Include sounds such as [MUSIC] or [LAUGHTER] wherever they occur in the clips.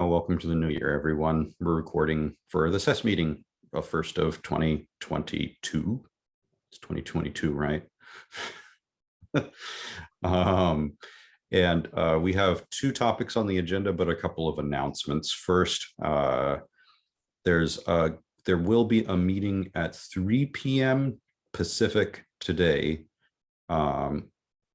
Oh, welcome to the new year, everyone. We're recording for the SES meeting, the first of 2022. It's 2022, right? [LAUGHS] um, and uh, we have two topics on the agenda, but a couple of announcements. First, uh, there's a, there will be a meeting at 3 p.m. Pacific today um,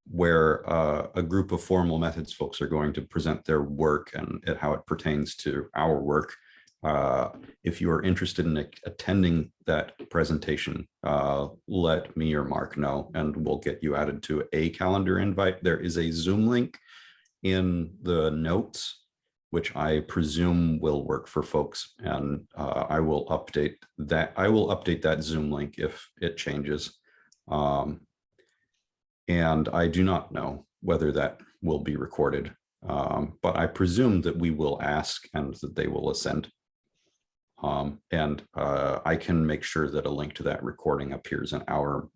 where uh, a group of formal methods folks are going to present their work and, how it pertains to our work. Uh, if you are interested in attending that presentation, uh, let me or Mark know, and we'll get you added to a calendar invite. There is a Zoom link in the notes, which I presume will work for folks, and uh, I will update that. I will update that Zoom link if it changes. Um, and I do not know whether that will be recorded, um, but I presume that we will ask and that they will assent. Um, and uh, I can make sure that a link to that recording appears in our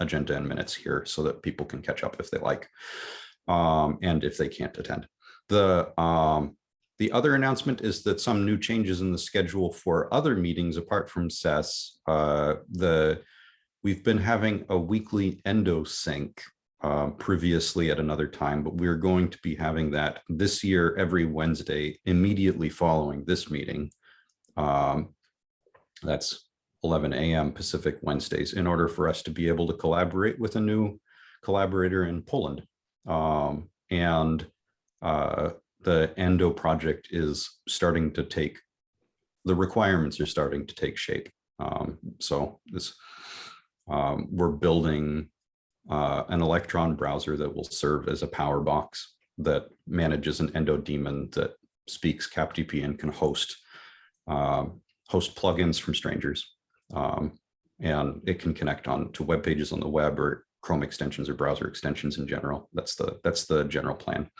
agenda and minutes here so that people can catch up if they like um, and if they can't attend. The um, the other announcement is that some new changes in the schedule for other meetings apart from SES. Uh, the we've been having a weekly endo sync uh, previously at another time, but we're going to be having that this year every Wednesday immediately following this meeting. Um, that's 11 a.m. Pacific Wednesdays in order for us to be able to collaborate with a new collaborator in Poland. Um, and uh, the ENDO project is starting to take, the requirements are starting to take shape. Um, so this, um, we're building uh, an Electron browser that will serve as a power box that manages an endo daemon that speaks CapDP and can host um, host plugins from strangers. Um, and it can connect on to web pages on the web or Chrome extensions or browser extensions in general. That's the that's the general plan.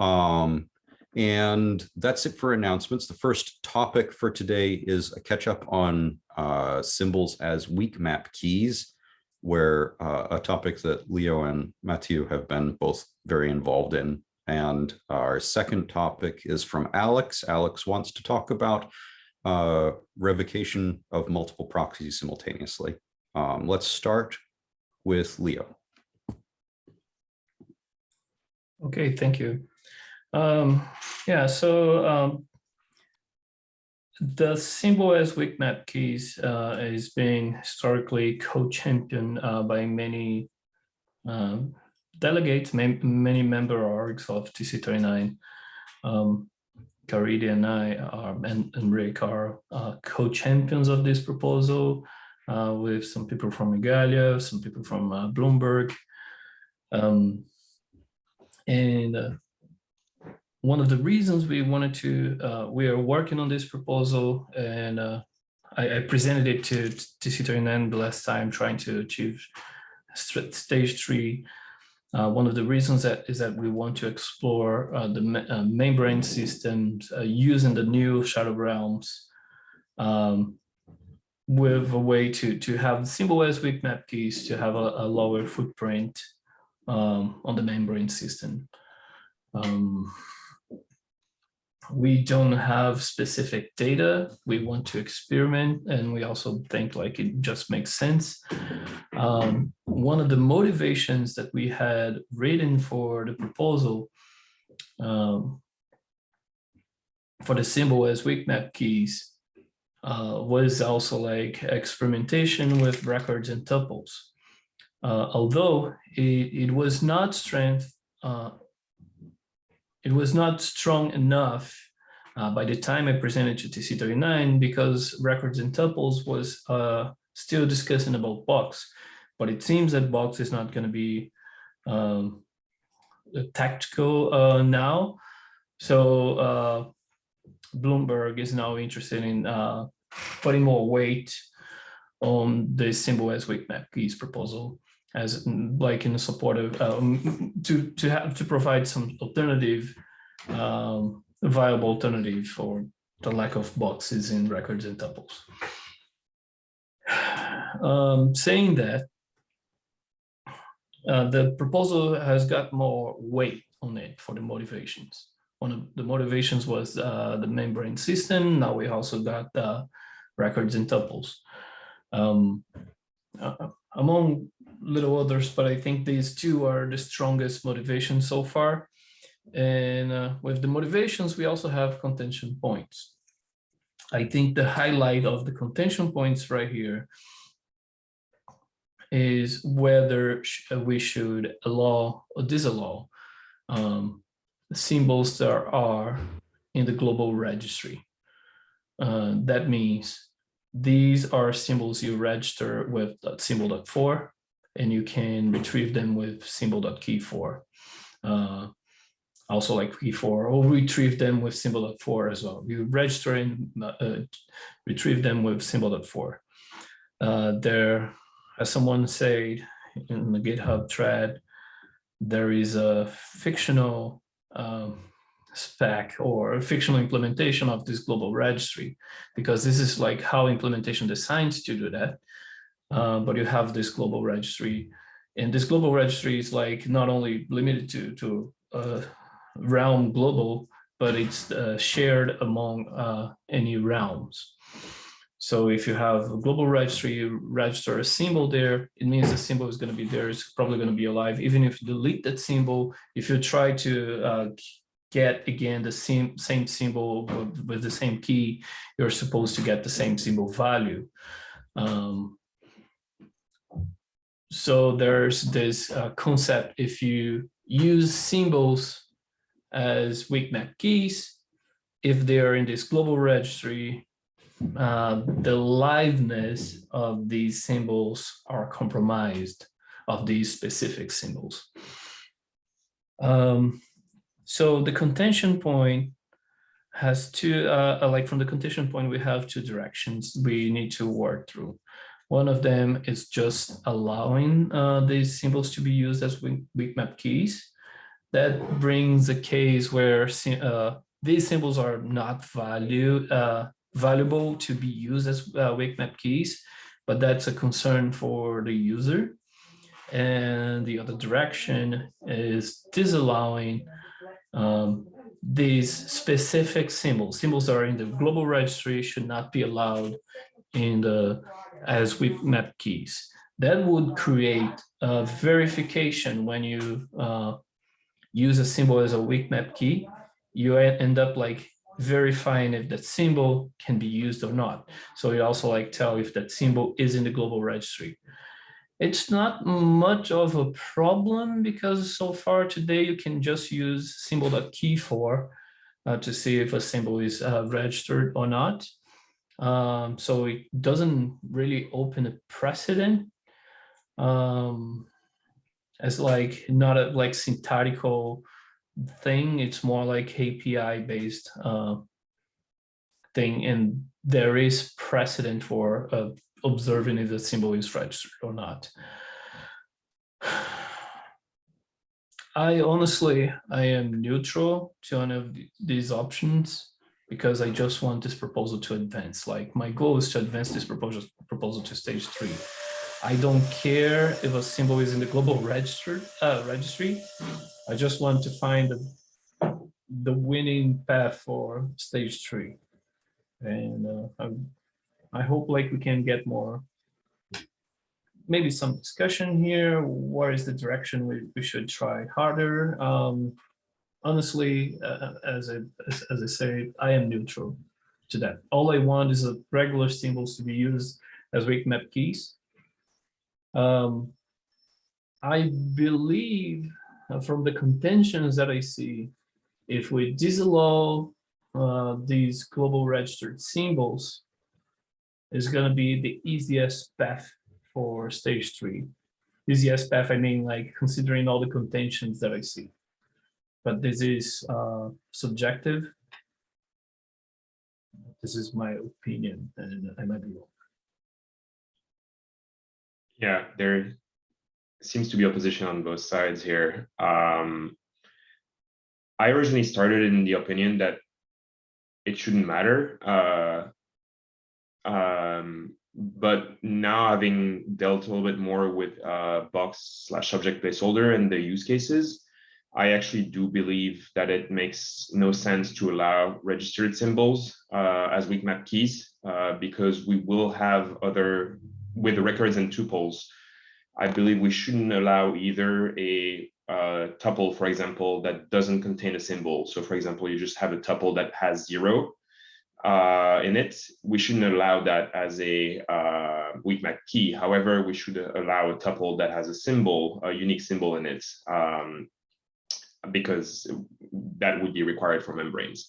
Um, and that's it for announcements. The first topic for today is a catch up on uh, symbols as weak map keys where uh, a topic that Leo and Matthew have been both very involved in. And our second topic is from Alex. Alex wants to talk about uh, revocation of multiple proxies simultaneously. Um, let's start with Leo. Okay, thank you. Um, yeah, so um, the symbol as map keys uh, is being historically co-championed uh, by many um, delegates, many member orgs of TC39. Um, and I are, and, and Rick are uh, co-champions of this proposal uh, with some people from Igalia, some people from uh, Bloomberg. Um, and uh, one of the reasons we wanted to, uh, we are working on this proposal and uh, I, I, presented it to, to C39 the last time trying to achieve stage three. Uh, one of the reasons that is that we want to explore uh, the uh, membrane systems uh, using the new shadow realms um, with a way to, to have symbol as weak map keys to have a, a lower footprint um, on the membrane system. Um, we don't have specific data. We want to experiment and we also think like it just makes sense. Um, one of the motivations that we had written for the proposal um, for the symbol as weak map keys uh, was also like experimentation with records and tuples. Uh, although it, it was not strength uh, it was not strong enough uh, by the time I presented to TC39 because records and tuples was uh, still discussing about box, but it seems that box is not going to be um, tactical uh, now. So uh, Bloomberg is now interested in uh, putting more weight on the symbol as weak map keys proposal as like in support of um, to to have to provide some alternative um, viable alternative for the lack of boxes in records and tuples. [SIGHS] Um, saying that, uh, the proposal has got more weight on it for the motivations. one of the motivations was uh, the membrane system. Now we also got uh, records and tuples. Um, uh, among little others, but I think these two are the strongest motivations so far. And uh, with the motivations, we also have contention points. I think the highlight of the contention points right here is whether uh, we should allow or disallow um, symbols that are in the global registry. Uh, that means these are symbols you register with symbol.for and you can retrieve them with symbol.keyFor. Uh, also like keyFor or retrieve them with symbol.for as well. You register and uh, retrieve them with symbol.for. Uh, there, as someone said in the GitHub thread, there is a fictional um, spec or a fictional implementation of this global registry, because this is like how implementation designs to do that. Uh, but you have this global registry and this global registry is like not only limited to, to uh, realm global, but it's uh, shared among uh, any realms. So if you have a global registry, you register a symbol there, it means the symbol is going to be there, it's probably going to be alive. Even if you delete that symbol, if you try to uh, get again the same, same symbol with, the same key, you're supposed to get the same symbol value. Um, so there's this uh, concept, if you use symbols as weak map keys, if they are in this global registry, uh, the liveness of these symbols are compromised of these specific symbols. Um, so the contention point has two, uh, uh, like from the contention point, we have two directions we need to work through. One of them is just allowing uh, these symbols to be used as weak, map keys. That brings a case where uh, these symbols are not value, uh, valuable to be used as uh, weak map keys, but that's a concern for the user. And the other direction is disallowing um, these specific symbols. Symbols that are in the global registry should not be allowed in the as weak map keys. That would create a verification when you uh, use a symbol as a weak map key, you end up like verifying if that symbol can be used or not. So you also like tell if that symbol is in the global registry. It's not much of a problem because so far today you can just use symbol.keyFor uh, to see if a symbol is uh, registered or not. Um, so it doesn't really open a precedent um, as like not a like syntactical thing. It's more like API based uh, thing, and there is precedent for uh, observing if the symbol is registered or not. [SIGHS] I honestly, I am neutral to one of these options because I just want this proposal to advance. Like my goal is to advance this proposal proposal to stage three. I don't care if a symbol is in the global register uh, registry. I just want to find the, the winning path for stage three. And uh, I, I hope like we can get more, maybe some discussion here. What is the direction we, we should try harder? Um, honestly, uh, as, I, as, as I say, I am neutral to that. All I want is a regular symbols to be used as weak map keys. Um, I believe uh, from the contentions that I see, if we disallow uh, these global registered symbols, is going to be the easiest path for stage three. Easiest path, I mean, like considering all the contentions that I see but this is uh, subjective. This is my opinion, and I might be wrong. Yeah, there seems to be opposition on both sides here. Um, I originally started in the opinion that it shouldn't matter. Uh, um, but now having dealt a little bit more with uh, box slash subject placeholder and the use cases, I actually do believe that it makes no sense to allow registered symbols uh, as weak map keys uh, because we will have other with the records and tuples. I believe we shouldn't allow either a uh, tuple, for example, that doesn't contain a symbol. So, for example, you just have a tuple that has zero uh, in it. We shouldn't allow that as a uh, weak map key. However, we should allow a tuple that has a symbol, a unique symbol in it. Um, because that would be required for membranes.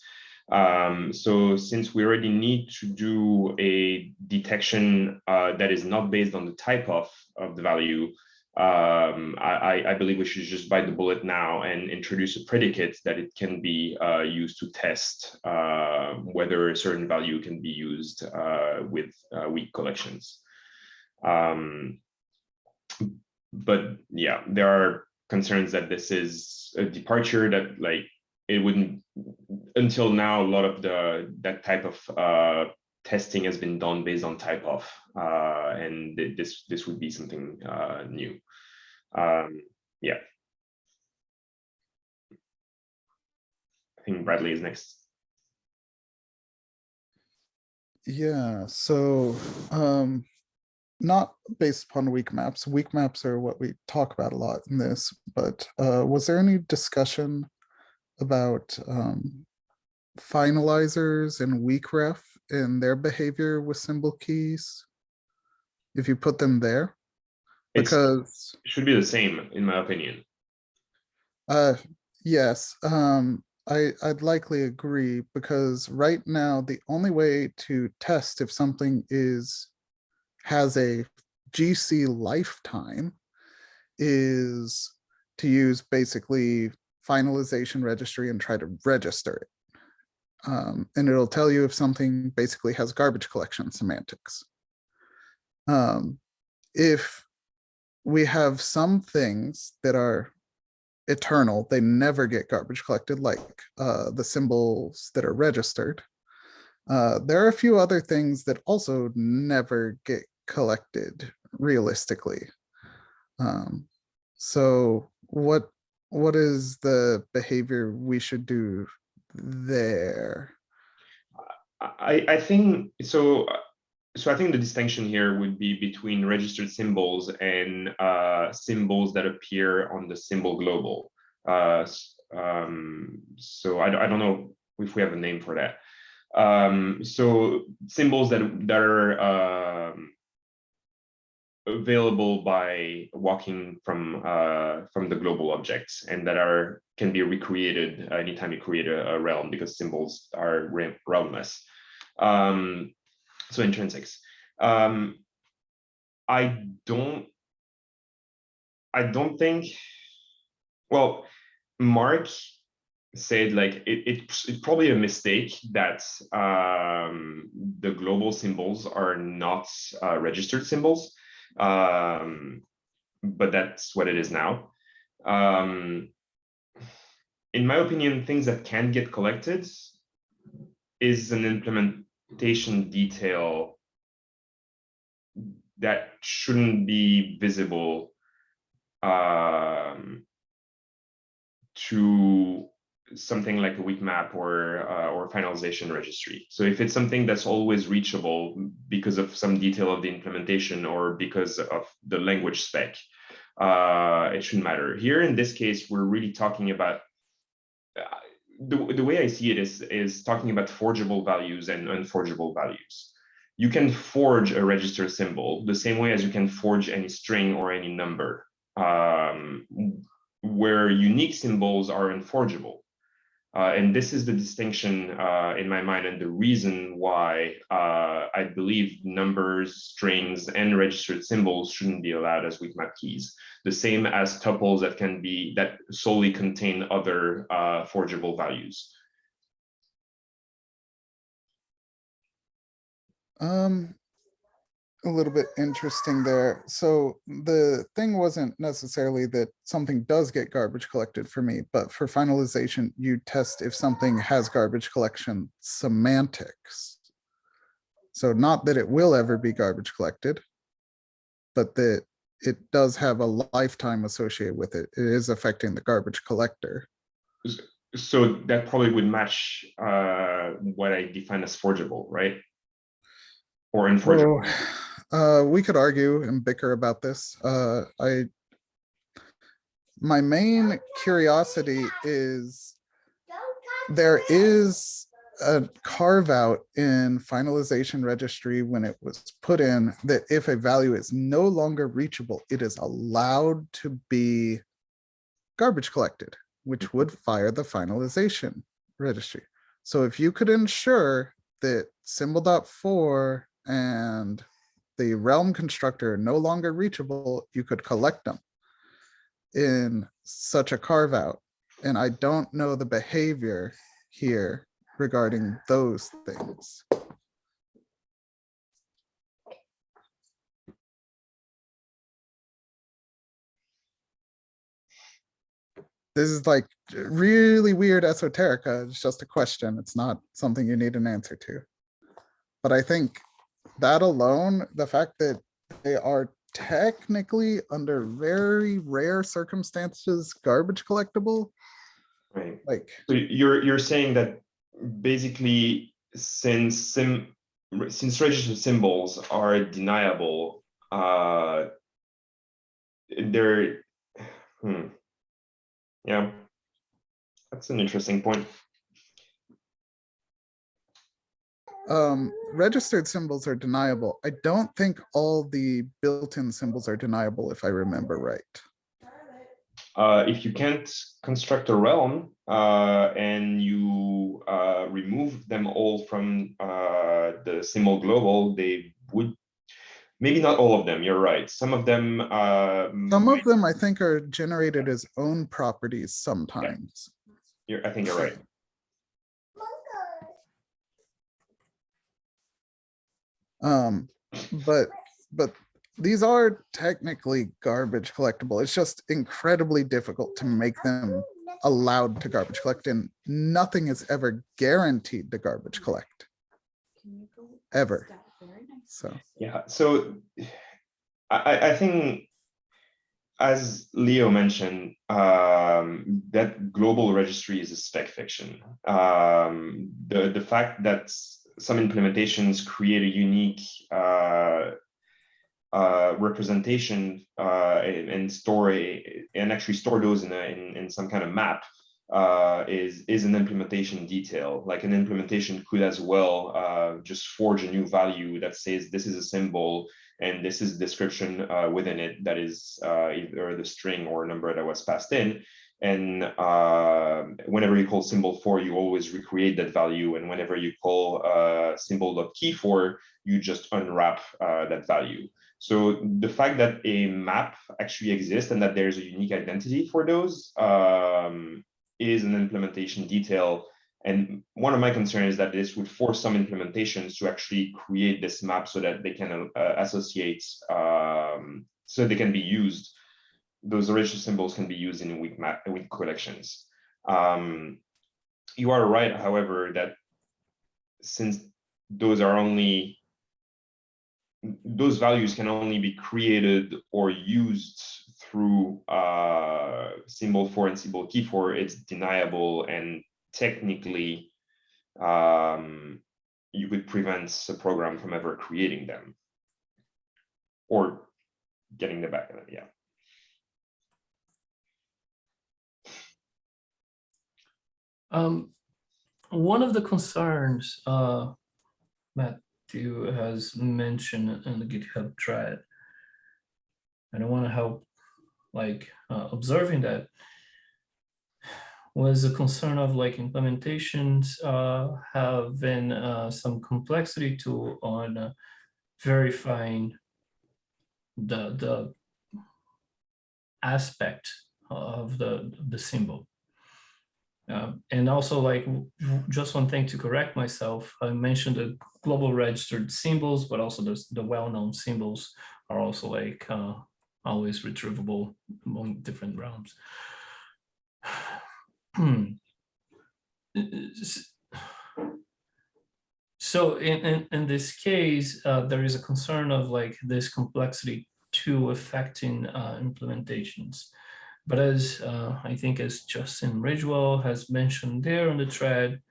Um, so since we already need to do a detection uh, that is not based on the type of, of the value, um, I, I believe we should just bite the bullet now and introduce a predicate that it can be uh, used to test uh, whether a certain value can be used uh, with uh, weak collections. Um, but yeah, there are concerns that this is a departure that like it wouldn't until now a lot of the that type of uh testing has been done based on type of uh and th- this this would be something uh new. Um yeah. I think bradley is next. Yeah, so, um, not based upon weak maps. Weak maps are what we talk about a lot in this, but, uh, was there any discussion about, um, finalizers and weak ref and their behavior with symbol keys? If you put them there, because, should be the same in my opinion uh, yes, um, I, I'd likely agree because right now, the only way to test if something is has a GC lifetime is to use basically finalization registry and try to register it. Um, and it'll tell you if something basically has garbage collection semantics. Um, if we have some things that are eternal, they never get garbage collected, like uh, the symbols that are registered. Uh, there are a few other things that also never get collected realistically. Um, so what what is the behavior we should do there? I, I think so. uh, So I think the distinction here would be between registered symbols and uh, symbols that appear on the symbol global. Uh, um, so I, I don't know if we have a name for that. Um, so symbols that that are um, available by walking from uh, from the global objects and that are can be recreated anytime you create a, a realm because symbols are re- realmless. Um, so intrinsics. Um, I don't. I don't think. Well, Mark said like it, it it's probably a mistake that um, the global symbols are not uh, registered symbols, um, but that's what it is now. Um, in my opinion, things that can get collected is an implementation detail that shouldn't be visible um, to something like a weak map or uh, or finalization registry. So if it's something that's always reachable because of some detail of the implementation or because of the language spec, uh, it shouldn't matter. Here in this case, we're really talking about uh, the, the way I see it is is talking about forgeable values and unforgeable values. You can forge a register symbol the same way as you can forge any string or any number, um, where unique symbols are unforgeable. Uh, and this is the distinction uh, in my mind and the reason why uh, I believe numbers, strings, and registered symbols shouldn't be allowed as weak map keys. The same as tuples that can be that solely contain other uh, forgeable values. Um, a little bit interesting there. So the thing wasn't necessarily that something does get garbage collected for me, but for finalization, you test if something has garbage collection semantics. So not that it will ever be garbage collected, but that it does have a lifetime associated with it. It is affecting the garbage collector. So that probably would match uh, what I define as forgeable, right? Or unforgeable. Uh, we could argue and bicker about this. Uh, I. My main curiosity is there is a carve out in finalization registry when it was put in that if a value is no longer reachable, it is allowed to be garbage collected, which would fire the finalization registry. So if you could ensure that symbol dot four and the realm constructor no longer reachable, you could collect them in such a carve out. And I don't know the behavior here regarding those things. This is like really weird esoterica. It's just a question. It's not something you need an answer to. But I think that alone, the fact that they are technically under very rare circumstances, garbage collectible, Right. like, So you're you're saying that basically since sim since registered symbols are deniable, uh, they're hmm. yeah, that's an interesting point. Um, registered symbols are deniable. I don't think all the built-in symbols are deniable, if I remember right. Uh, if you can't construct a realm uh, and you uh, remove them all from uh, the symbol global, they would maybe not all of them. You're right. Some of them. Uh, Some of them I think are generated as own properties sometimes. You're, I think you're right. Um, but, but these are technically garbage collectible. It's just incredibly difficult to make them allowed to garbage collect and nothing is ever guaranteed to garbage collect, ever. So, Yeah. So [SIGHS] I, I- think, as Leo mentioned, um, that global registry is a spec fiction. Um, the the fact that some implementations create a unique uh, uh, representation uh, and, and store a, and actually store those in, a, in in some kind of map uh, is is an implementation detail. Like an implementation could as well uh, just forge a new value that says this is a symbol and this is description within it that is either the string or number that was passed in. And uh, whenever you call symbol for, you always recreate that value. And whenever you call uh, symbol.key for, you just unwrap uh, that value. So the fact that a map actually exists and that there's a unique identity for those um, is an implementation detail. And one of my concerns is that this would force some implementations to actually create this map so that they can uh, associate, um, so they can be used. Those original symbols can be used in weak map, weak collections. Um, you are right, however, that since those are only those values can only be created or used through uh, symbol for and symbol key for, it's deniable and technically um, you could prevent a program from ever creating them or getting them back. Yeah. Um, one of the concerns, uh, Matthew has mentioned in the GitHub thread, and I want to help, like, uh, observing that was a concern of like implementations uh, having uh, some complexity to on uh, verifying the the aspect of the the symbol. Uh, and also like just one thing to correct myself, I mentioned the global registered symbols, but also the, the well-known symbols are also like uh, always retrievable among different realms. [SIGHS] So in, in, in this case, uh, there is a concern of like this complexity to affecting uh, implementations. But as uh, I think as Justin Ridgewell has mentioned there on the thread,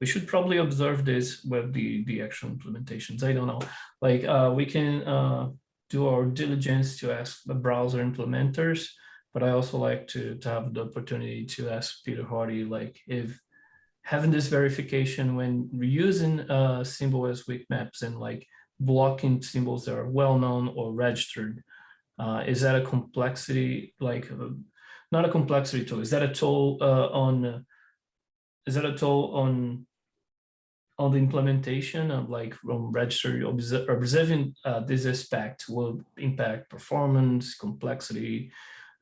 we should probably observe this with the, the actual implementations. I don't know, like uh, we can uh, do our diligence to ask the browser implementers, but I also like to, to have the opportunity to ask Peter Hoddie, like if having this verification when reusing uh, symbol as weak maps and like blocking symbols that are well-known or registered, uh, is that a complexity, like, uh, not a complexity tool, is that a tool uh, on, uh, is that a toll on on the implementation of like from register observing uh, this aspect will impact performance complexity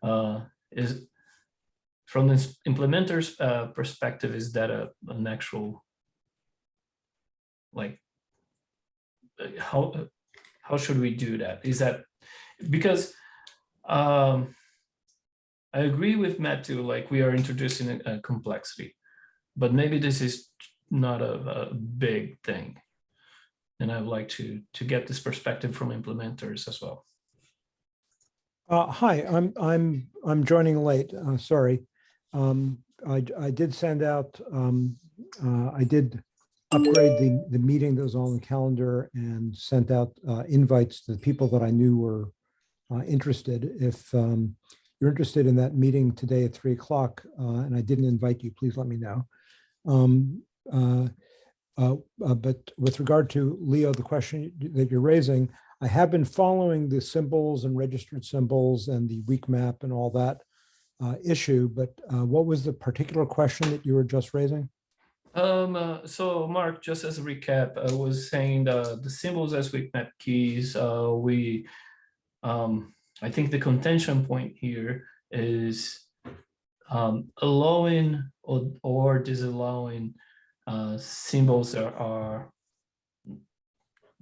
uh, is from this implementer's perspective is that a an actual like how how should we do that? Is that because um I agree with Matt too like we are introducing a, complexity but maybe this is not a, a big thing. And I would like to to get this perspective from implementers as well. Uh, hi, I'm, I'm, I'm joining late, uh, sorry. Um, I, I did send out, um, uh, I did upgrade the, the meeting that was on the calendar and sent out, uh, invites to the people that I knew were, uh, interested. If, um, you're interested in that meeting today at three o'clock, uh, and I didn't invite you, please let me know. Um, uh, uh, But with regard to Leo, the question that you're raising, I have been following the symbols and registered symbols and the weak map and all that uh, issue, but uh, what was the particular question that you were just raising? Um, uh, so Mark, just as a recap, I was saying the, symbols as weak map keys, we, um, I think the contention point here is um, allowing or, or disallowing uh, symbols that are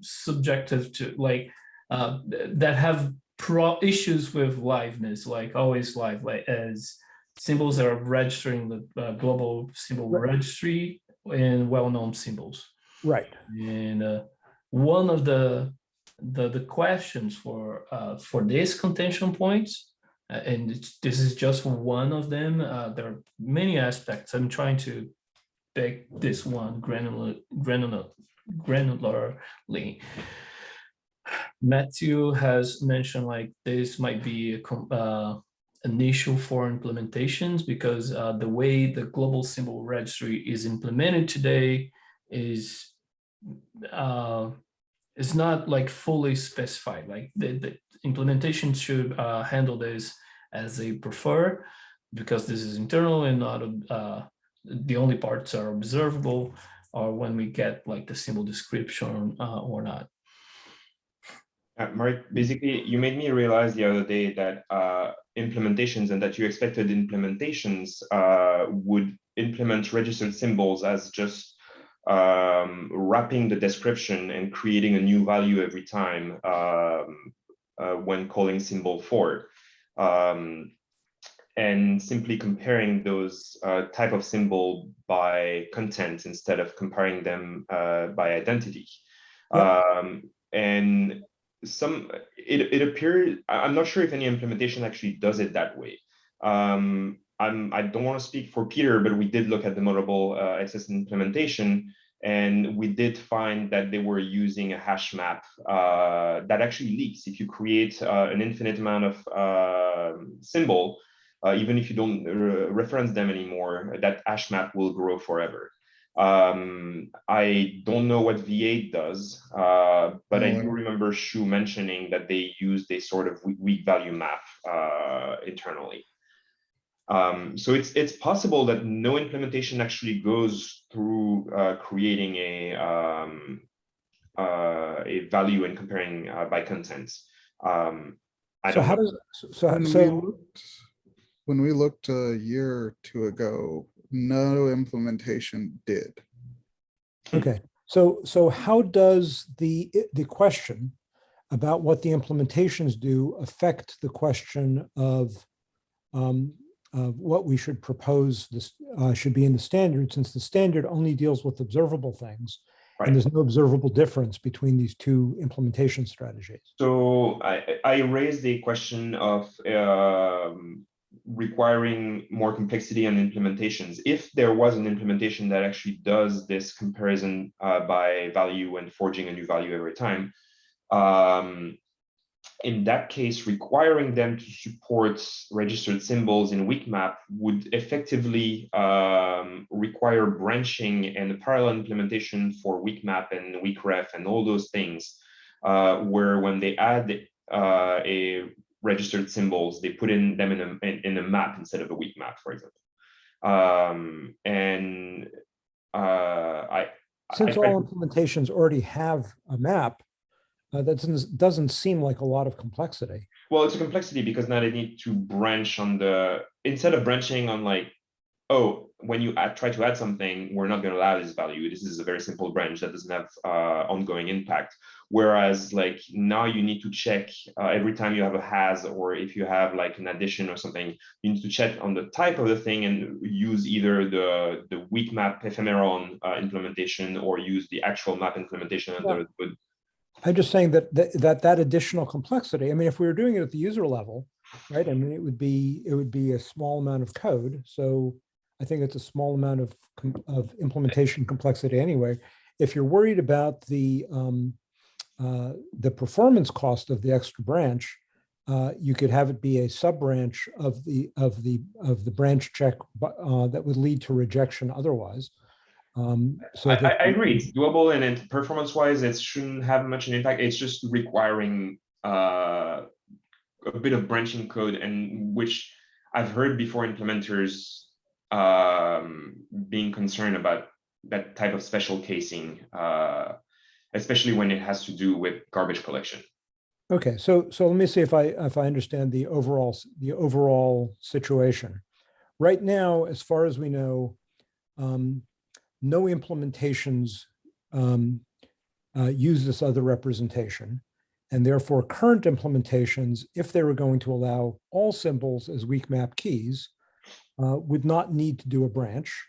subjective to like uh, that have pro issues with liveness, like always live, like as symbols that are registering the uh, global symbol Right. registry and well-known symbols. Right. And uh, one of the the the questions for uh, for this contention points, uh, and this is just one of them. Uh, there are many aspects. I'm trying to pick this one granular granular granularly. Matthew has mentioned like this might be a uh, an issue for implementations because uh, the way the global symbol registry is implemented today is is not like fully specified. Like the, the implementation should uh, handle this as they prefer because this is internal and not uh, the only parts are observable or when we get like the symbol description uh, or not. Uh, Mark, basically, you made me realize the other day that uh, implementations and that you expected implementations uh, would implement registered symbols as just um, wrapping the description and creating a new value every time um, uh, when calling symbol for. Um, and simply comparing those uh, type of symbol by content instead of comparing them uh, by identity. Um, and some it, it appears i'm not sure if any implementation actually does it that way um i'm i don't want to speak for peter but we did look at the Moddable uh, XS implementation and we did find that they were using a hash map uh, that actually leaks. If you create uh, an infinite amount of uh, symbol uh, even if you don't re reference them anymore that hash map will grow forever. Um, I don't know what V8 does, uh, but I do remember Shu mentioning that they used a sort of weak, weak value map uh, internally. Um, so it's it's possible that no implementation actually goes through uh, creating a um, uh, a value and comparing uh, by content. Um, I So don't how does, so, When we looked, when we looked a year or two ago, no implementation did. okay, so, so how does the, the question about what the implementations do affect the question of um, of what we should propose this uh, should be in the standard, since the standard only deals with observable things. And there's no observable difference between these two implementation strategies. So I, I raised the question of um, requiring more complexity on implementations. If there was an implementation that actually does this comparison uh, by value and forging a new value every time, um, in that case, requiring them to support registered symbols in weak map would effectively um, require branching and parallel implementation for weak map and weak ref and all those things uh, where when they add uh, a registered symbols, they put in them in a in, in a map instead of a weak map, for example. Um, and uh, I Since I- I- all implementations already have a map, uh, that doesn't, doesn't seem like a lot of complexity. well, it's a complexity because now they need to branch on the instead of branching on like, oh, when you add, try to add something, we're not going to allow this value. This is a very simple branch that doesn't have uh, ongoing impact. Whereas like now you need to check uh, every time you have a has or if you have like an addition or something, you need to check on the type of the thing and use either the the weak map ephemeron uh, implementation or use the actual map implementation under the. I'm just saying that, that, that, that additional complexity, I mean, if we were doing it at the user level, right, I mean, it would be, it would be a small amount of code. So I think it's a small amount of, of implementation complexity anyway. If you're worried about the, um, uh, the performance cost of the extra branch, uh, you could have it be a sub branch of the, of the, of the branch check, uh, that would lead to rejection otherwise. Um, so I, I agree, it's doable and then performance wise, it shouldn't have much an impact. It's just requiring uh, a bit of branching code and which I've heard before implementers um, being concerned about that type of special casing, uh, especially when it has to do with garbage collection. Okay, so, so let me see if I, if I understand the overall, the overall situation. Right now, as far as we know, um, no implementations um, uh, use this other representation. And therefore, current implementations, if they were going to allow all symbols as weak map keys, uh, would not need to do a branch.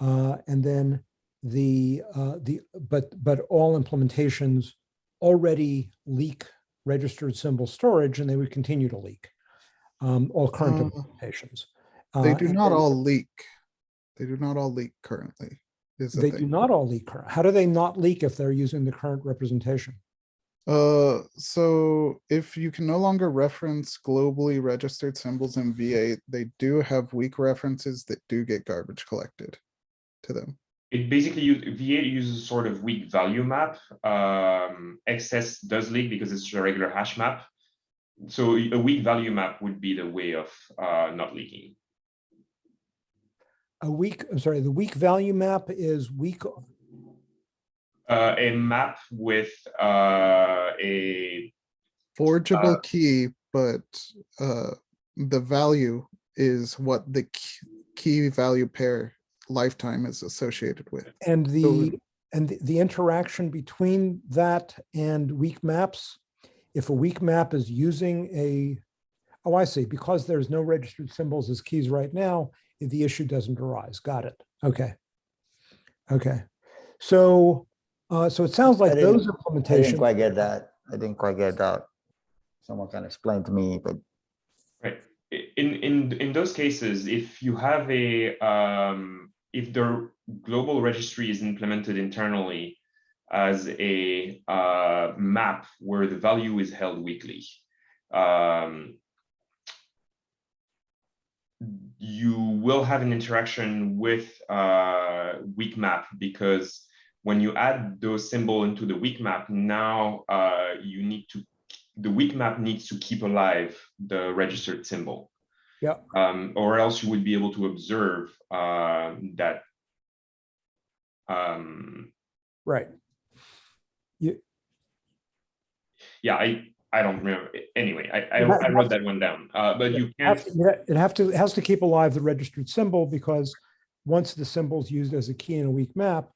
Uh, And then the, uh, the, but, but all implementations already leak registered symbol storage and they would continue to leak. Um, all current Uh, implementations. They Uh, do not all leak. They do not all leak currently. Is the They do not all leak. current. How do they not leak if they're using the current representation? Uh, so if you can no longer reference globally registered symbols in V8, they do have weak references that do get garbage collected to them. It basically use V8 uses sort of weak value map. Um, XS does leak because it's a regular hash map. So a weak value map would be the way of uh, not leaking. A weak, I'm sorry, the weak value map is weak, Uh, a map with uh, a Forgeable Uh, key, but uh, the value is what the key value pair lifetime is associated with. and the, and the- the interaction between that and weak maps. If a weak map is using a, oh, I see, because there's no registered symbols as keys right now, the issue doesn't arise. Got it. Okay. Okay. So, uh, so it sounds like I didn't- those I didn't quite get that. I didn't quite get that. Someone can explain to me, but Right. In in in those cases, if you have a um, if the global registry is implemented internally as a uh, map where the value is held weakly, um, you will have an interaction with uh, weak map because when you add those symbol into the weak map, now uh, you need to the weak map needs to keep alive the registered symbol. Yeah. Um, or else you would be able to observe uh, that. Um, Right. yeah, I I don't remember. Anyway, I I, I wrote that one down. Uh, but you It can't. has- It have to, it has to keep alive the registered symbol because once the symbol is used as a key in a weak map,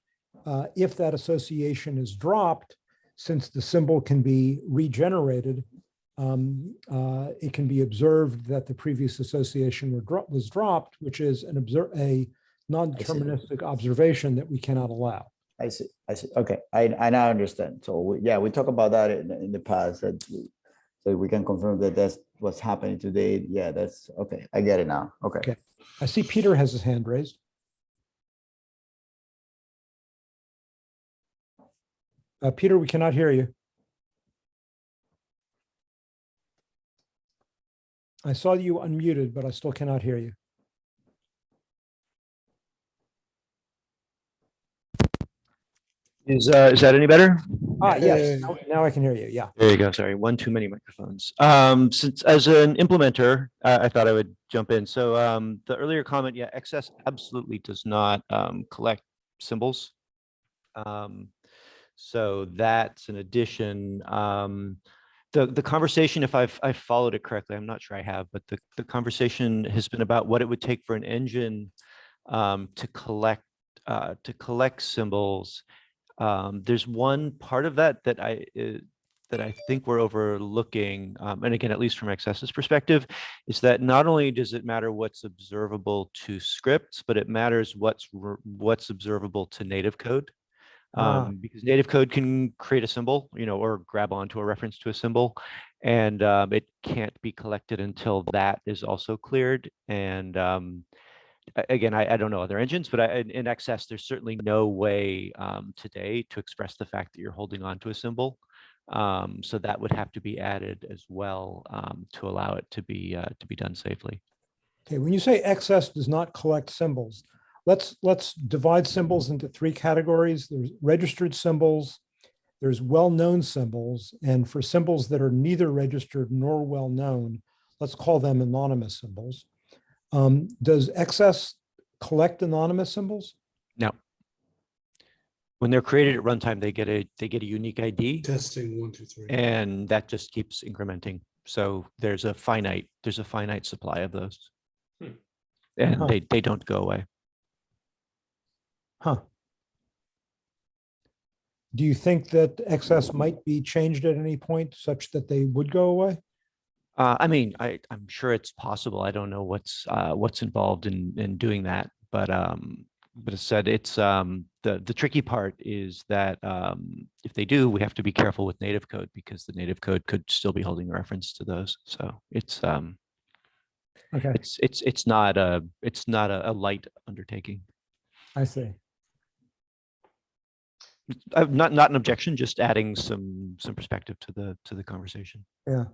uh, if that association is dropped, since the symbol can be regenerated, um, uh, it can be observed that the previous association were dro- was dropped, which is an observe, a non-deterministic observation that we cannot allow. I see, I see, okay, I, I now understand. So, we- yeah, we talked about that in, the- in the past, that, we- so we can confirm that that's what's happening today. Yeah, that's, okay, I get it now, okay. Okay. I see Peter has his hand raised. Uh, Peter, we cannot hear you. I saw you unmuted, but I still cannot hear you. Is, uh, is that any better? Ah, Yeah. yes, now- now I can hear you. Yeah. There you go. Sorry, one too many microphones. Um, since as an implementer, I, I thought I would jump in. So, um, the earlier comment, yeah, XS absolutely does not, um, collect symbols. Um, so that's an addition. Um, the, the conversation, if I've, I've followed it correctly, I'm not sure I have, but the, the conversation has been about what it would take for an engine, um, to collect, uh, to collect symbols um, there's one part of that that I uh, that I think we're overlooking, um, and again, at least from XS's perspective, is that not only does it matter what's observable to scripts, but it matters what's what's observable to native code. Ah. Um, because native code can create a symbol, you know, or grab onto a reference to a symbol, and um, it can't be collected until that is also cleared. And um, again, I, I don't know other engines, but I, in, in XS, there's certainly no way um, today to express the fact that you're holding on to a symbol. Um, so that would have to be added as well um, to allow it to be uh, to be done safely. Okay, when you say XS does not collect symbols, let's, let's divide symbols into three categories. There's registered symbols, there's well-known symbols, and for symbols that are neither registered nor well-known, let's call them anonymous symbols. Um, Does XS collect anonymous symbols? No. when they're created at runtime, they get a they get a unique ID, Testing one, two, three. and that just keeps incrementing. So there's a finite there's a finite supply of those, Hmm. and Huh. they they don't go away. Huh. Do you think that XS might be changed at any point such that they would go away? Uh, I mean, I, I'm sure it's possible. I don't know what's, uh, what's involved in, in doing that, but, um, but as said, it's, um, the, the tricky part is that, um, if they do, we have to be careful with native code because the native code could still be holding a reference to those. So it's, um, Okay, it's, it's, it's not a, it's not a, a light undertaking. I see. Uh, not, not an objection, just adding some, some perspective to the, to the conversation. Yeah.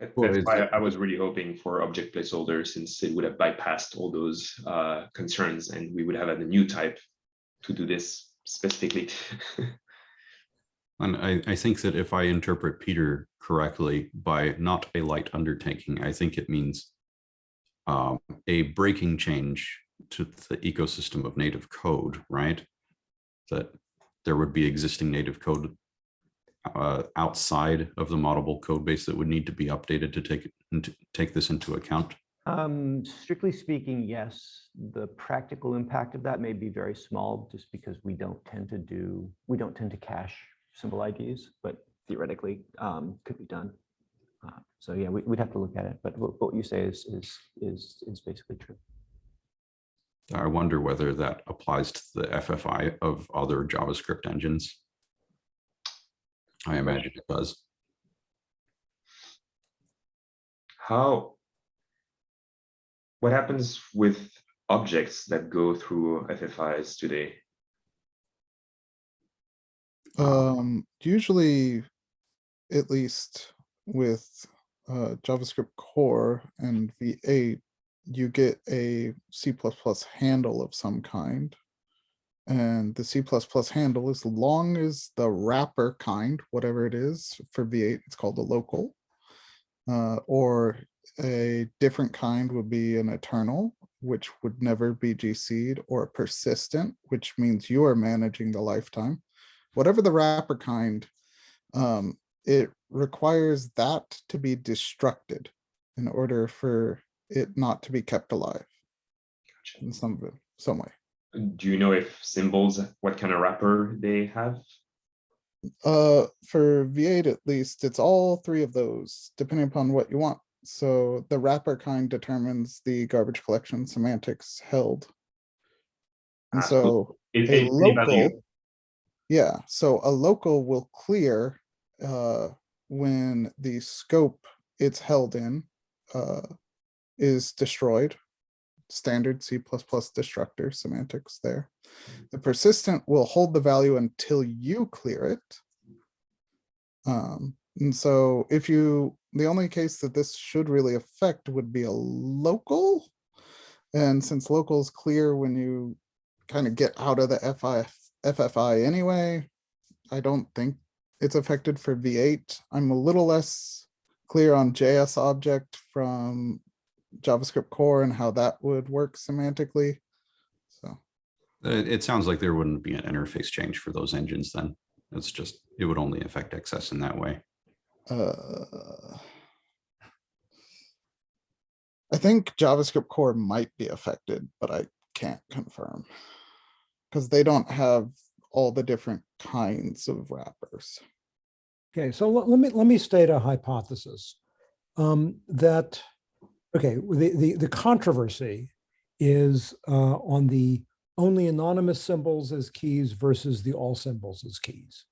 That's why I was really hoping for object placeholder since it would have bypassed all those uh, concerns and we would have had a new type to do this specifically. [LAUGHS] And I, I think that if I interpret Peter correctly by not a light undertaking, I think it means um, a breaking change to the ecosystem of native code, right? That there would be existing native code uh, outside of the Moddable code base that would need to be updated to take, it into take this into account. Um, strictly speaking, yes, the practical impact of that may be very small just because we don't tend to do, we don't tend to cache symbol IDs, but theoretically, um, could be done. Uh, So yeah, we, we'd have to look at it, but what, what you say is, is, is, is basically true. I wonder whether that applies to the FFI of other JavaScript engines. I imagine it does. How? What happens with objects that go through FFIs today? Um, usually, at least with uh, JavaScript core and V8, you get a C++ handle of some kind. And the C++ handle, as long as the wrapper kind, whatever it is, for V8, it's called a local. Uh, or a different kind would be an eternal, which would never be GC'd, or a persistent, which means you are managing the lifetime whatever the wrapper kind, um, it requires that to be destructed in order for it not to be kept alive in some some way. Do you know if symbols, what kind of wrapper they have? Uh, for V8 at least, it's all three of those, depending upon what you want. So the wrapper kind determines the garbage collection semantics held. And Ah, so It- a it- local. Yeah, so a local will clear uh when the scope it's held in uh is destroyed. Standard C destructor semantics there. The persistent will hold the value until you clear it. Um, and so if you, the only case that this should really affect would be a local. And since locals clear when you kind of get out of the FI, FFI anyway, I don't think it's affected for V8. I'm a little less clear on JS object from JavaScript core and how that would work semantically. So, It, it sounds like there wouldn't be an interface change for those engines then. It's just, it would only affect XS in that way. uh, I think JavaScript core might be affected, but I can't confirm. Because they don't have all the different kinds of wrappers. Okay, so let, let me, let me state a hypothesis. Um, that, okay, the, the, the controversy is uh, on the only anonymous symbols as keys versus the all symbols as keys.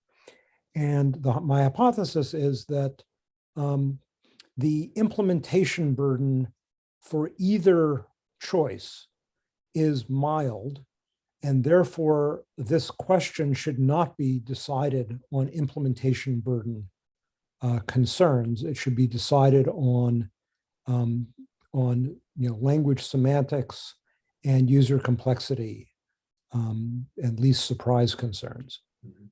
And the, my hypothesis is that um, the implementation burden for either choice is mild and therefore, this question should not be decided on implementation burden uh, concerns. It should be decided on, um, on you know, language semantics and user complexity um, and least surprise concerns. Mhm.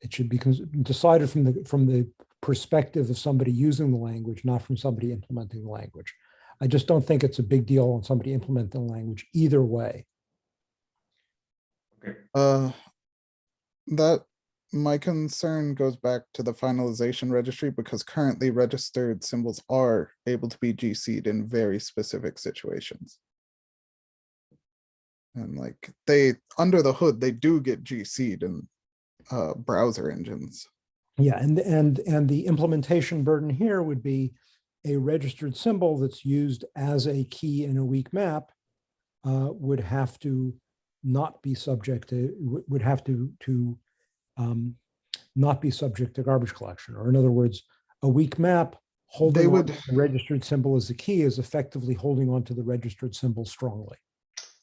It should be decided from the, from the perspective of somebody using the language, not from somebody implementing the language. I just don't think it's a big deal on somebody implementing the language either way. Okay, Uh, that, my concern goes back to the finalization registry because currently registered symbols are able to be GC'd in very specific situations. And like, they, under the hood, they do get GC'd in uh, browser engines. Yeah, and, and, and the implementation burden here would be a registered symbol that's used as a key in a weak map uh, would have to not be subject to, would- would have to, to um, not be subject to garbage collection, or in other words, a weak map holding on would- the registered symbol as a key is effectively holding on to the registered symbol strongly.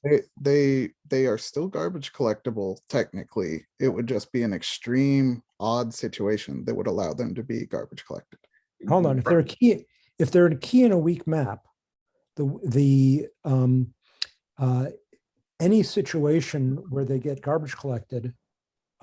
They, they, they are still garbage collectible technically. It would just be an extreme odd situation that would allow them to be garbage collected. Hold on, if they're a key, if they're a key in a weak map, the, the, um, uh, any situation where they get garbage collected,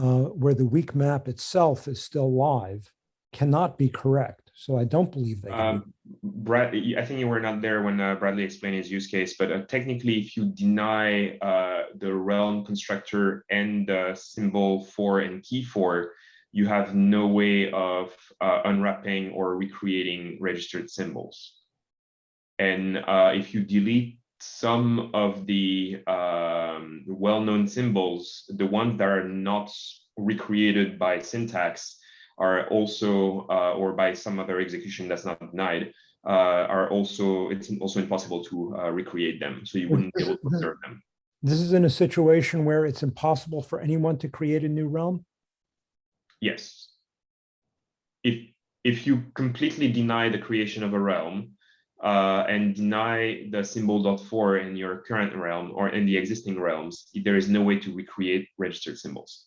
uh, where the weak map itself is still live, cannot be correct. So I don't believe be- Um, Brad, I think you were not there when uh, Bradley explained his use case, but uh, technically, if you deny uh, the realm constructor and the symbol for and key for, you have no way of uh, unwrapping or recreating registered symbols. And if you delete some of the um, well-known symbols, the ones that are not recreated by syntax are also, uh, or by some other execution that's not denied, uh, are also, it's also impossible to uh, recreate them. So you wouldn't be able to observe them. This is in a situation where it's impossible for anyone to create a new realm. Yes. If, if you completely deny the creation of a realm uh, and deny the symbol dot for in your current realm or in the existing realms, there is no way to recreate registered symbols.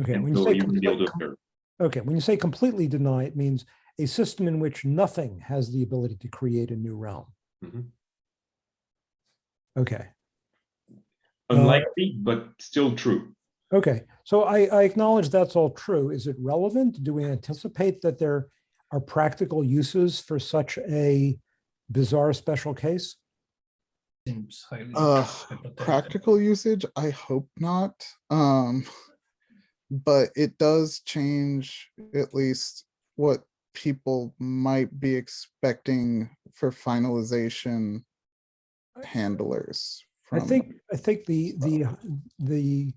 Okay, And when you so say, you be able to observe. okay, when you say completely deny, it means a system in which nothing has the ability to create a new realm. Mhm. Okay. Unlikely, but still true. Okay, so I, I acknowledge that's all true. Is it relevant? Do we anticipate that there are practical uses for such a bizarre special case? Seems highly Uh, practical usage, I hope not. Um, but it does change at least what people might be expecting for finalization handlers. I think, I think the, the, the,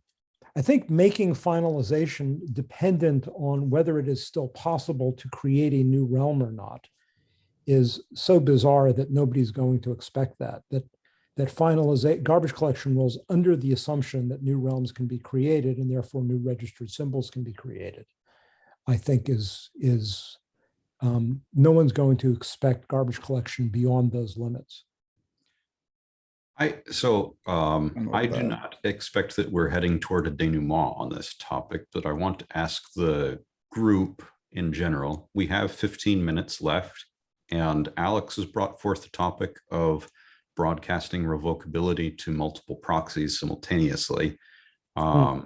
I think making finalization dependent on whether it is still possible to create a new realm or not is so bizarre that nobody's going to expect that, that that finalize garbage collection rules under the assumption that new realms can be created and therefore new registered symbols can be created. I think is is um, no one's going to expect garbage collection beyond those limits. I, so um, I'm I do that. not expect that we're heading toward a denouement on this topic, but I want to ask the group in general. We have 15 minutes left and Alex has brought forth the topic of broadcasting revocability to multiple proxies simultaneously. Um,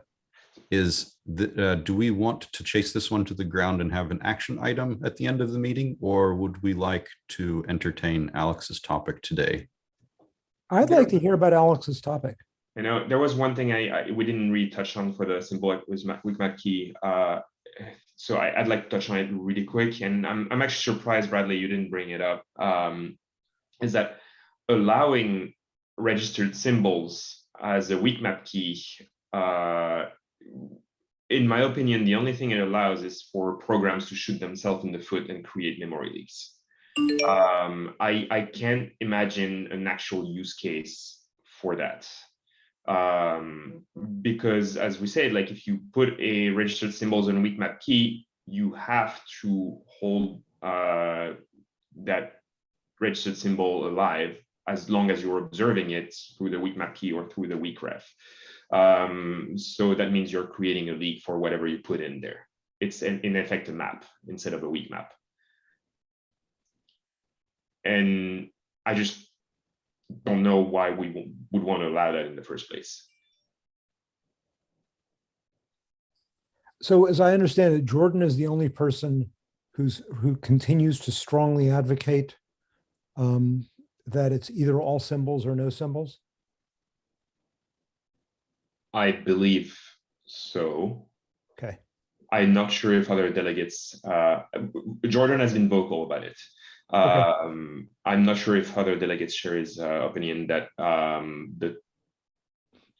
is the, uh, do we want to chase this one to the ground and have an action item at the end of the meeting? Or would we like to entertain Alex's topic today? I'd like to hear about Alex's topic. You know, there was one thing I, I we didn't really touch on for the symbolic with Ma- with Matt key. Uh, so I, I'd like to touch on it really quick, and I'm I'm actually surprised, Bradley, you didn't bring it up. Um, is that allowing registered symbols as a weak map key? Uh, in my opinion, the only thing it allows is for programs to shoot themselves in the foot and create memory leaks. Um, I I can't imagine an actual use case for that um because as we said like if you put a registered symbols on weak map key you have to hold uh that registered symbol alive as long as you're observing it through the weak map key or through the weak ref um so that means you're creating a leak for whatever you put in there. It's in, in effect a map instead of a weak map and i just don't know why we would want to allow that in the first place. So as I understand it, Jordan is the only person who's who continues to strongly advocate um, that it's either all symbols or no symbols. I believe so. Okay. I'm not sure if other delegates, uh, Jordan has been vocal about it. Um, I'm not sure if other delegates share his uh, opinion that um, the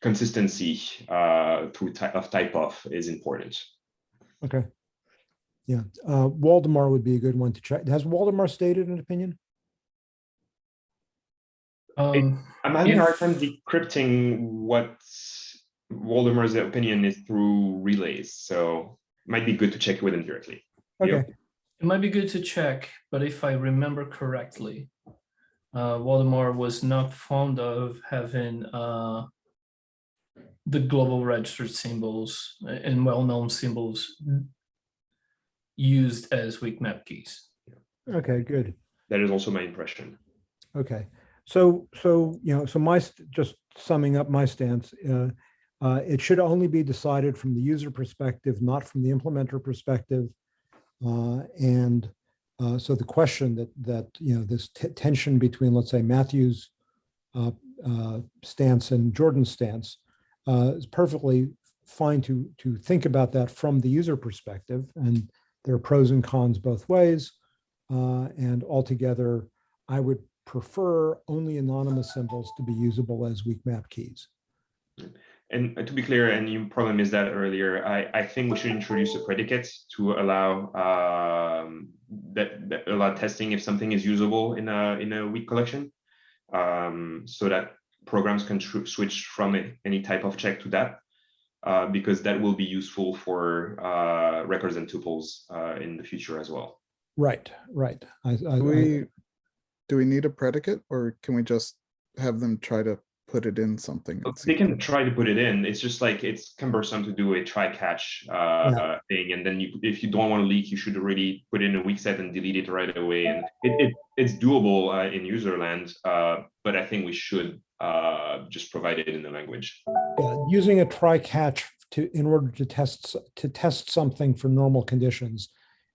consistency uh, through type of type of is important. Okay. Yeah, uh, Waldemar would be a good one to check. Has Waldemar stated an opinion? Um, I'm having a hard time decrypting what Waldemar's opinion is through relays, so might be good to check with him directly. Yeah. Okay, It might be good to check, but if I remember correctly, uh, Waldemar was not fond of having uh, the global registered symbols and well-known symbols used as weak map keys. okay, good. That is also my impression. Okay, so, so, you know, so my, st- just summing up my stance, uh, uh, it should only be decided from the user perspective, not from the implementer perspective. Uh, and, uh, so the question that, that, you know, this tension between, let's say, Matthew's uh, stance and Jordan's stance, is perfectly fine to, to think about that from the user perspective. And there are pros and cons both ways. Uh, and altogether, I would prefer only anonymous symbols to be usable as weak map keys. And to be clear, and you probably missed that earlier, I, I think we should introduce a predicate to allow um, that, that allow testing if something is usable in a in a weak collection, um, so that programs can tr- switch from it, any type of check to that, uh, because that will be useful for uh, records and tuples uh, in the future as well. Right, right. I, I, Do I- we, do we need a predicate or can we just have them try to put it in something? and They can try to put it in. It's just like it's cumbersome to do a try catch uh, uh, thing, and then you, if you don't want to leak, you should already put in a weak set and delete it right away. And it, it it's doable uh, in user land, uh, but I think we should uh, just provide it in the language. yeah, Using a try catch to, in order to test, to test something for normal conditions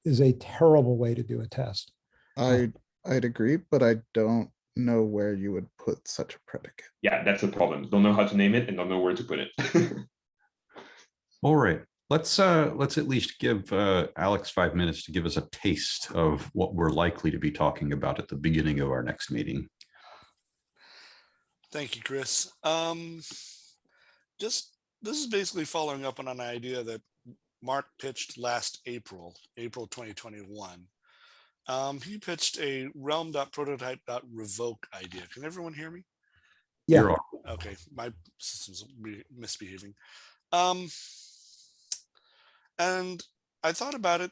is a terrible way to do a test. I, I'd agree, but I don't know where you would put such a predicate. Yeah, that's the problem. Don't know how to name it and don't know where to put it. [LAUGHS] All right, let's uh, let's at least give uh, Alex five minutes to give us a taste of what we're likely to be talking about at the beginning of our next meeting. Thank you, Chris. Um, just, this is basically following up on an idea that Mark pitched last April, April 2021. Um, he pitched a realm.prototype.revoke idea. Can everyone hear me? Yeah. Okay, my system's misbehaving. Um, and I thought about it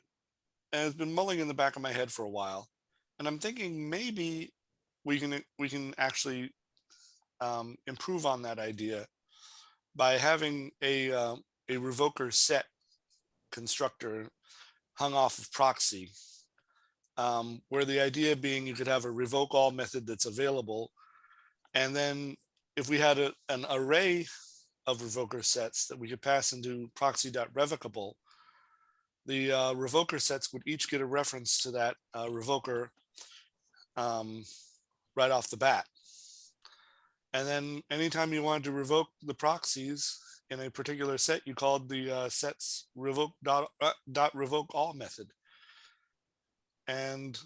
and it's been mulling in the back of my head for a while. And I'm thinking maybe we can we can actually um, improve on that idea by having a uh, a revoker set constructor hung off of proxy, um, where the idea being you could have a revoke all method that's available, and then if we had a, an array of revoker sets that we could pass into proxy.revocable, the uh, revoker sets would each get a reference to that uh, revoker um, right off the bat. And then anytime you wanted to revoke the proxies in a particular set, you called the uh, sets revoke dot, uh, dot revoke all method. And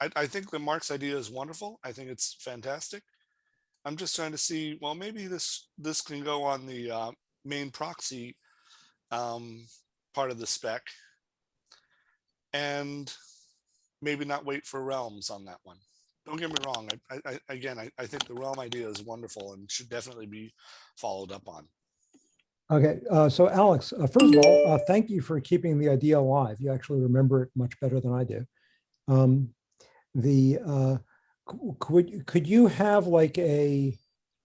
I, I think that Mark's idea is wonderful. I think it's fantastic. I'm just trying to see, well, maybe this this can go on the uh, main proxy um, part of the spec and maybe not wait for realms on that one. Don't get me wrong. I, I, I- again, I, I think the realm idea is wonderful and should definitely be followed up on. Okay, uh, so Alex, uh, first of all, uh, thank you for keeping the idea alive. You actually remember it much better than I do. Um, the, uh, could, could you have like a,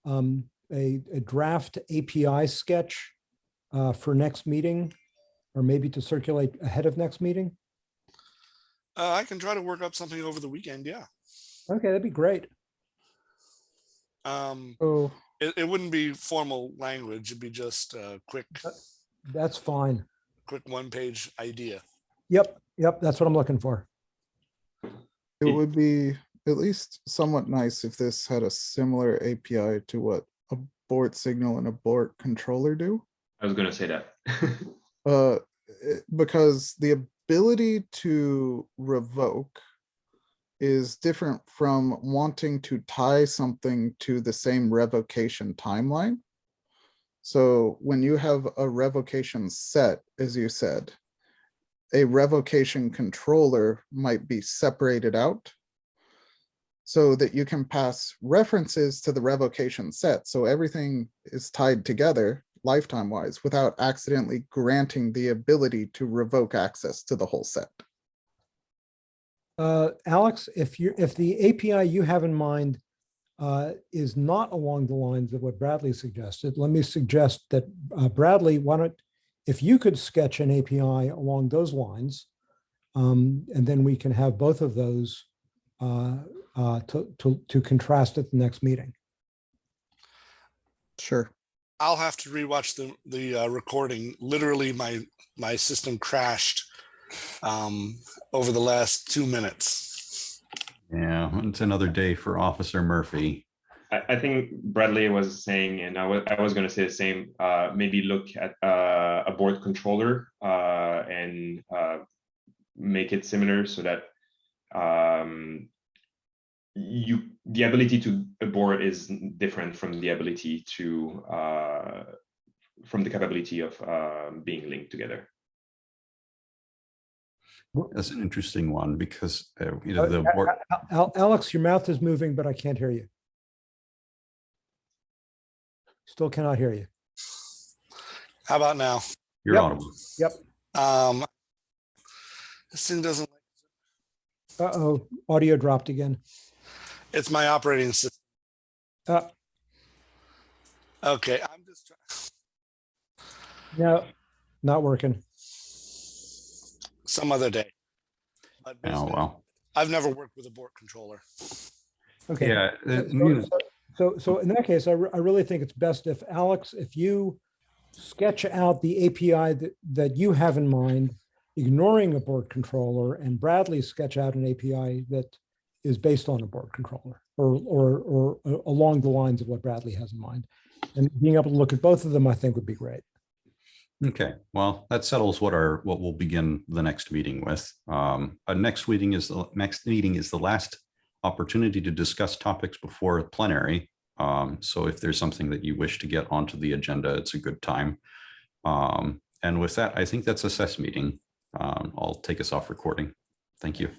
um, a, a draft API sketch uh, for next meeting? Or maybe to circulate ahead of next meeting? Uh, I can try to work up something over the weekend. Yeah. Okay, that'd be great. Um, Oh, it, it wouldn't be formal language. It'd be just a quick, That's fine. quick one page idea. Yep, yep, that's what I'm looking for. it It- would be at least somewhat nice if this had a similar API to what abort signal and abort controller do. I was gonna say that. [LAUGHS] Uh, eh, because the ability to revoke is different from wanting to tie something to the same revocation timeline. So when you have a revocation set, as you said, a revocation controller might be separated out so that you can pass references to the revocation set. So everything is tied together lifetime wise without accidentally granting the ability to revoke access to the whole set. Uh, Alex, if you, if the API you have in mind uh, is not along the lines of what Bradley suggested, let me suggest that uh, Bradley, why don't, if you could sketch an API along those lines, um, and then we can have both of those uh, uh, to, to, to contrast at the next meeting. Sure. I'll have to rewatch the the uh, recording. Literally, my my system crashed um, over the last two minutes. Yeah, it's another day for Officer Murphy. I, I think Bradley was saying, and I was, I was gonna say the same, uh, maybe look at, uh, abort controller, uh, and, uh, make it similar so that, um, you, the ability to abort is different from the ability to, uh, from the capability of, uh, being linked together. That's an interesting one because, uh, you Uh, know, the, A- wor- A- Al- Alex, your mouth is moving, but I can't hear you. Still cannot hear you. How about now? you're Yep. audible. Um, this thing doesn't. Uh-oh, audio dropped again. It's my operating system. Uh, Okay, I'm just trying. no, not working. Some other day. But Oh, well. I've never worked with abort controller. Okay. Yeah, So- you know, so- So, so in that case, I, re- I really think it's best if Alex, if you sketch out the API that, that you have in mind, ignoring abort controller and Bradley sketch out an API that is based on abort controller or, or, or uh, along the lines of what Bradley has in mind. And being able to look at both of them, I think would be great. Okay, well, that settles what our, what we'll begin the next meeting with. Um, our next meeting is, the next meeting is the last opportunity to discuss topics before plenary. Um, so if there's something that you wish to get onto the agenda, it's a good time. Um, and with that, I think that's a SES meeting. Um, I'll take us off recording. Thank you.